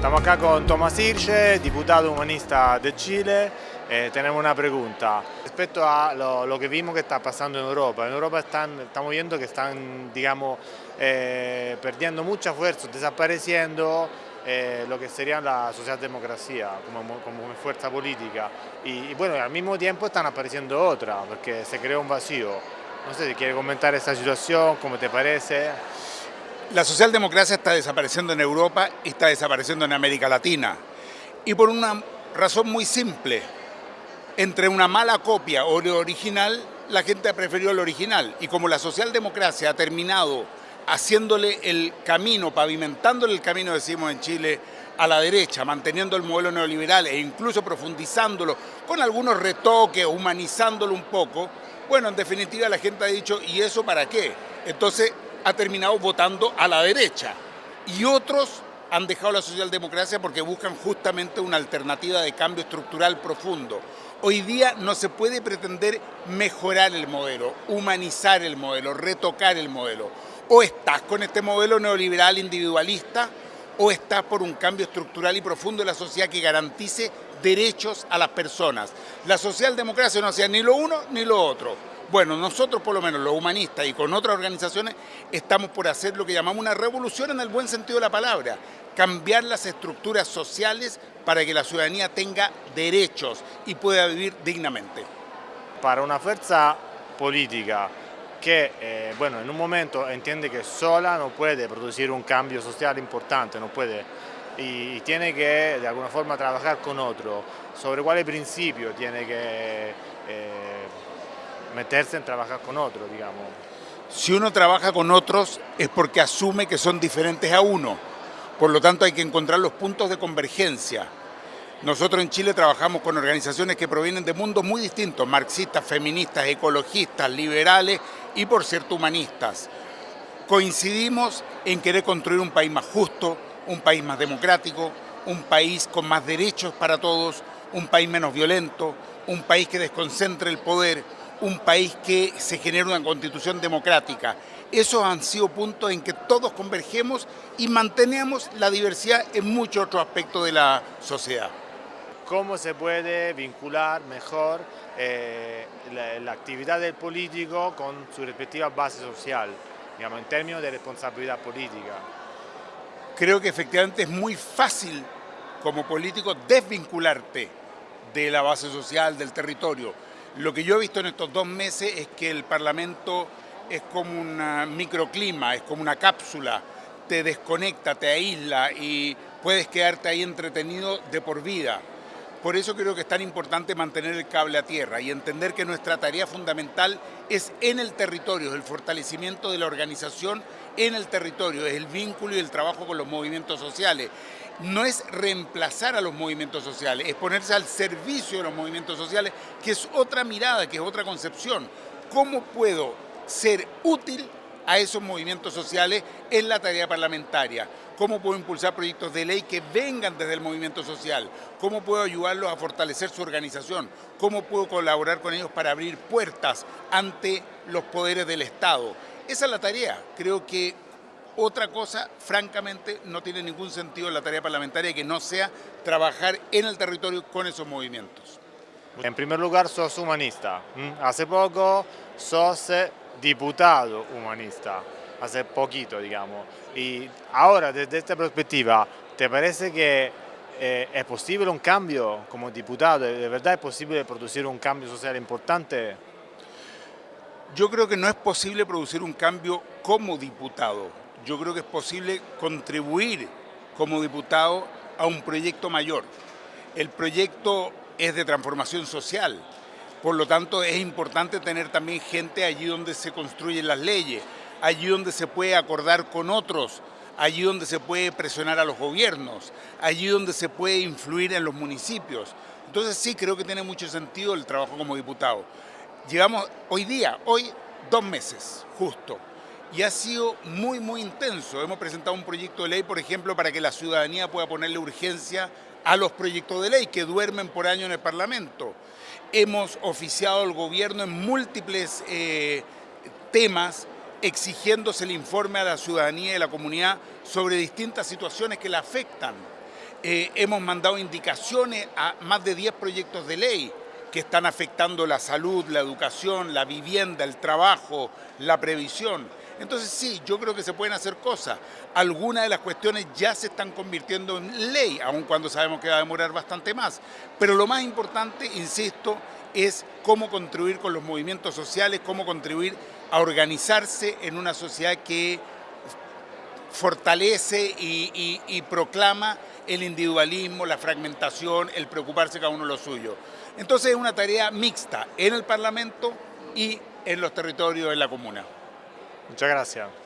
Estamos acá con Tomás Irche, diputado humanista de Chile. Eh, tenemos una pregunta. Respecto a lo, que vimos que está pasando en Europa, en Europa están, estamos viendo que están, digamos, eh, perdiendo mucha fuerza, desapareciendo eh, lo que sería la socialdemocracia como, como fuerza política. Y, bueno, al mismo tiempo están apareciendo otras, porque se creó un vacío. No sé si quiere comentar esta situación, cómo te parece. La socialdemocracia está desapareciendo en Europa y está desapareciendo en América Latina. Y por una razón muy simple. Entre una mala copia o lo original, la gente ha preferido el original. Y como la socialdemocracia ha terminado haciéndole el camino, pavimentándole el camino, decimos en Chile, a la derecha, manteniendo el modelo neoliberal e incluso profundizándolo con algunos retoques, humanizándolo un poco, bueno, en definitiva la gente ha dicho, ¿y eso para qué? Entonces ha terminado votando a la derecha y otros han dejado la socialdemocracia porque buscan justamente una alternativa de cambio estructural profundo. Hoy día no se puede pretender mejorar el modelo, humanizar el modelo, retocar el modelo. O estás con este modelo neoliberal individualista o estás por un cambio estructural y profundo de la sociedad que garantice derechos a las personas. La socialdemocracia no hacía ni lo uno ni lo otro bueno, nosotros por lo menos los humanistas y con otras organizaciones estamos por hacer lo que llamamos una revolución en el buen sentido de la palabra, cambiar las estructuras sociales para que la ciudadanía tenga derechos y pueda vivir dignamente. Para una fuerza política que eh, bueno, en un momento entiende que sola no puede producir un cambio social importante, no puede y, tiene que de alguna forma trabajar con otro, sobre cuál principio tiene que eh, meterse en trabajar con otros, digamos. Si uno trabaja con otros es porque asume que son diferentes a uno. Por lo tanto hay que encontrar los puntos de convergencia. Nosotros en Chile trabajamos con organizaciones que provienen de mundos muy distintos, marxistas, feministas, ecologistas, liberales y por cierto humanistas. Coincidimos en querer construir un país más justo, un país más democrático, un país con más derechos para todos, un país menos violento, un país que desconcentre el poder, un país que se genere una constitución democrática. Esos han sido puntos en que todos convergemos y mantenemos la diversidad en muchos otros aspectos de la sociedad. ¿Cómo se puede vincular mejor eh, la, actividad del político con su respectiva base social, digamos, en términos de responsabilidad política? Creo que efectivamente es muy fácil como político desvincularte de la base social, del territorio lo que yo he visto en estos dos meses es que el Parlamento es como un microclima, es como una cápsula, te desconecta, te aísla y puedes quedarte ahí entretenido de por vida. Por eso creo que es tan importante mantener el cable a tierra y entender que nuestra tarea fundamental es en el territorio, el fortalecimiento de la organización en el territorio, es el vínculo y el trabajo con los movimientos sociales no es reemplazar a los movimientos sociales, es ponerse al servicio de los movimientos sociales, que es otra mirada, que es otra concepción. ¿Cómo puedo ser útil a esos movimientos sociales en la tarea parlamentaria? ¿Cómo puedo impulsar proyectos de ley que vengan desde el movimiento social? ¿Cómo puedo ayudarlos a fortalecer su organización? ¿Cómo puedo colaborar con ellos para abrir puertas ante los poderes del Estado? Esa es la tarea. Creo que otra cosa, francamente, no tiene ningún sentido en la tarea parlamentaria que no sea trabajar en el territorio con esos movimientos. En primer lugar, sos humanista. Hace poco sos diputado humanista, hace poquito, digamos. Y ahora, desde esta perspectiva, ¿te parece que eh, es posible un cambio como diputado? ¿De verdad es posible producir un cambio social importante? Yo creo que no es posible producir un cambio como diputado yo creo que es posible contribuir como diputado a un proyecto mayor. El proyecto es de transformación social, por lo tanto es importante tener también gente allí donde se construyen las leyes, allí donde se puede acordar con otros, allí donde se puede presionar a los gobiernos, allí donde se puede influir en los municipios. Entonces sí creo que tiene mucho sentido el trabajo como diputado. Llevamos hoy día, hoy, dos meses, justo y ha sido muy, muy intenso. Hemos presentado un proyecto de ley, por ejemplo, para que la ciudadanía pueda ponerle urgencia a los proyectos de ley que duermen por año en el Parlamento. Hemos oficiado al gobierno en múltiples eh, temas exigiéndose el informe a la ciudadanía y a la comunidad sobre distintas situaciones que la afectan. eh, hemos mandado indicaciones a más de 10 proyectos de ley que están afectando la salud, la educación, la vivienda, el trabajo, la previsión. Entonces sí, yo creo que se pueden hacer cosas. Algunas de las cuestiones ya se están convirtiendo en ley, aun cuando sabemos que va a demorar bastante más. Pero lo más importante, insisto, es cómo contribuir con los movimientos sociales, cómo contribuir a organizarse en una sociedad que fortalece y, proclama el individualismo, la fragmentación, el preocuparse cada uno de lo suyo. Entonces es una tarea mixta en el Parlamento y en los territorios de la comuna. Muchas gracias.